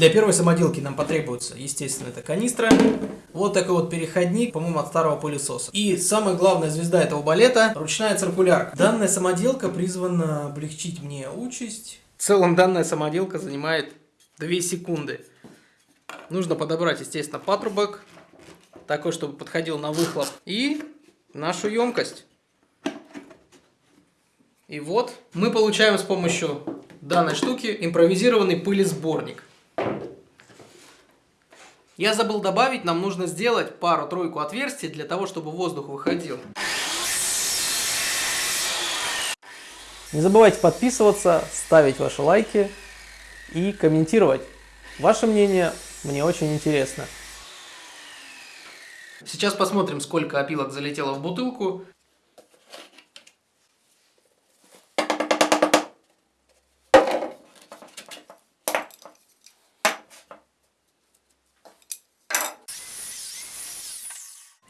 Для первой самоделки нам потребуется, естественно, это канистра, вот такой вот переходник, по-моему, от старого пылесоса. И самая главная звезда этого балета – ручная циркулярка. Данная самоделка призвана облегчить мне участь. В целом данная самоделка занимает 2 секунды. Нужно подобрать, естественно, патрубок, такой, чтобы подходил на выхлоп, и нашу емкость. И вот мы получаем с помощью данной штуки импровизированный пылесборник. Я забыл добавить, нам нужно сделать пару-тройку отверстий для того, чтобы воздух выходил. Не забывайте подписываться, ставить ваши лайки и комментировать. Ваше мнение мне очень интересно. Сейчас посмотрим, сколько опилок залетело в бутылку.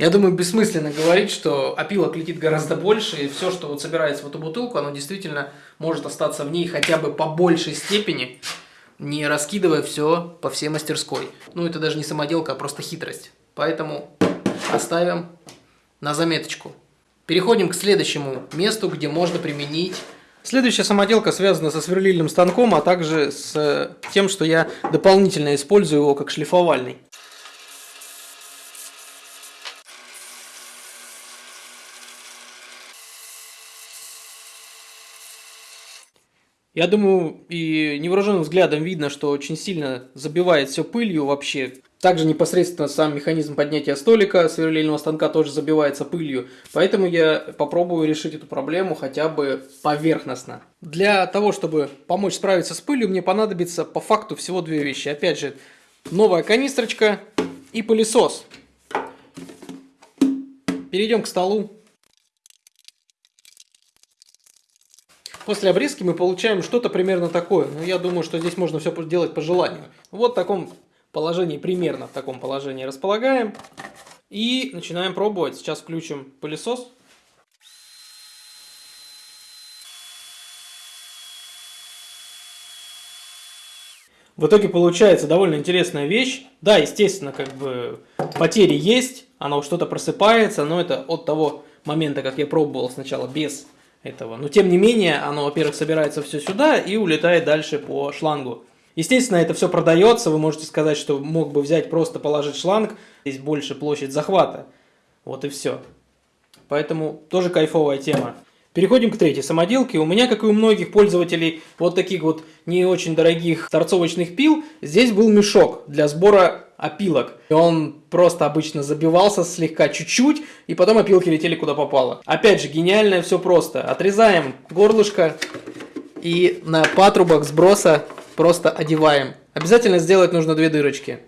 Я думаю, бессмысленно говорить, что опилок летит гораздо больше, и все, что вот собирается в эту бутылку, оно действительно может остаться в ней хотя бы по большей степени, не раскидывая все по всей мастерской. Ну, это даже не самоделка, а просто хитрость. Поэтому оставим на заметочку. Переходим к следующему месту, где можно применить... Следующая самоделка связана со сверлильным станком, а также с тем, что я дополнительно использую его как шлифовальный. Я думаю, и невооруженным взглядом видно, что очень сильно забивает все пылью вообще. Также непосредственно сам механизм поднятия столика сверлильного станка тоже забивается пылью. Поэтому я попробую решить эту проблему хотя бы поверхностно. Для того, чтобы помочь справиться с пылью, мне понадобится по факту всего две вещи. Опять же, новая канистрочка и пылесос. Перейдем к столу. После обрезки мы получаем что-то примерно такое. Но я думаю, что здесь можно все делать по желанию. Вот в таком положении, примерно в таком положении располагаем. И начинаем пробовать. Сейчас включим пылесос. В итоге получается довольно интересная вещь. Да, естественно, как бы потери есть, оно что-то просыпается, но это от того момента, как я пробовал сначала без этого. Но тем не менее, оно, во-первых, собирается все сюда и улетает дальше по шлангу. Естественно, это все продается, вы можете сказать, что мог бы взять просто положить шланг, здесь больше площадь захвата. Вот и все. Поэтому тоже кайфовая тема. Переходим к третьей самоделке. У меня, как и у многих пользователей вот таких вот не очень дорогих торцовочных пил, здесь был мешок для сбора опилок. И он просто обычно забивался слегка чуть-чуть, и потом опилки летели куда попало. Опять же, гениальное все просто. Отрезаем горлышко и на патрубок сброса просто одеваем. Обязательно сделать нужно две дырочки.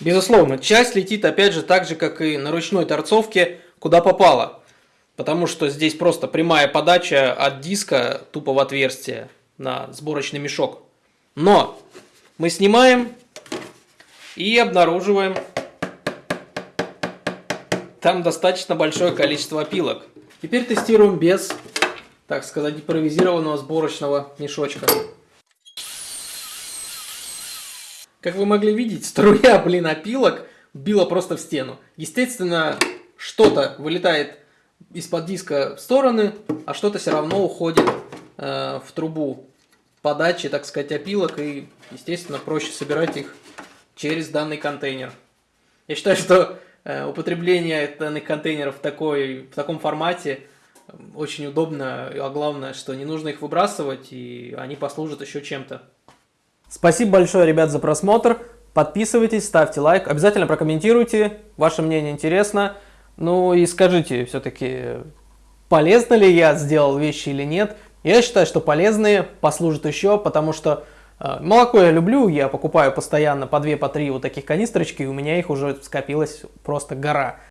Безусловно, часть летит опять же так же, как и на ручной торцовке, куда попало. Потому что здесь просто прямая подача от диска тупо в отверстие на сборочный мешок. Но мы снимаем и обнаруживаем там достаточно большое количество опилок. Теперь тестируем без, так сказать, импровизированного сборочного мешочка. Как вы могли видеть, струя, блин, опилок била просто в стену. Естественно, что-то вылетает из-под диска в стороны, а что-то все равно уходит э, в трубу подачи, так сказать, опилок, и, естественно, проще собирать их через данный контейнер. Я считаю, что э, употребление данных контейнеров в, такой, в таком формате э, очень удобно, а главное, что не нужно их выбрасывать, и они послужат еще чем-то. Спасибо большое, ребят, за просмотр. Подписывайтесь, ставьте лайк, обязательно прокомментируйте, ваше мнение интересно. Ну и скажите все-таки, полезно ли я сделал вещи или нет. Я считаю, что полезные послужат еще, потому что э, молоко я люблю, я покупаю постоянно по 2-3 по три вот таких канистрочки, и у меня их уже скопилась просто гора.